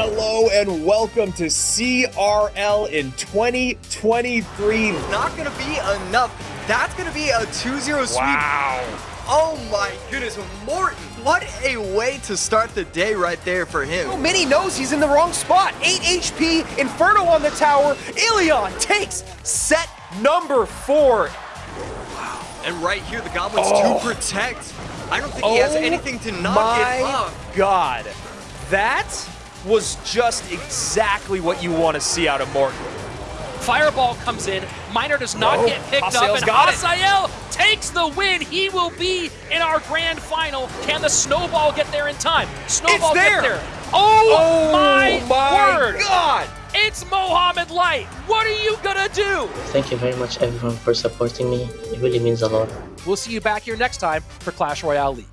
Hello and welcome to CRL in 2023. Not gonna be enough. That's gonna be a 2-0 sweep. Wow. Oh my goodness, Morten, what a way to start the day right there for him. Oh, Mini knows he's in the wrong spot. 8 HP, Inferno on the tower. Ilion takes set number four. And right here, the Goblins Oh. to protect. I don't think he has Oh anything to knock my it up. God. That was just exactly what you want to see out of Morten. Fireball comes in. Miner does not No. get picked Hasael's up, and got it. Takes the win. He will be in our grand final. Can the snowball get there in time? Snowball there. get there. Oh, Oh my, my word! God. It's Mohamed Light. What are you gonna do? Thank you very much everyone for supporting me. It really means a lot. We'll see you back here next time for Clash Royale League.